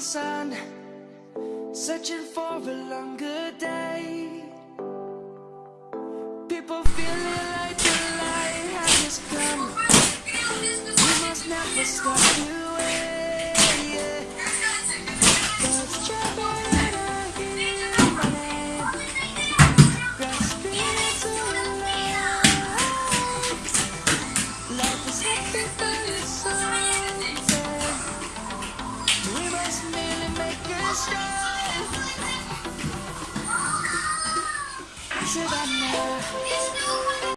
sun Searching for a longer day. People feeling like the light has come. We must never stop you Life is hectic Should I know?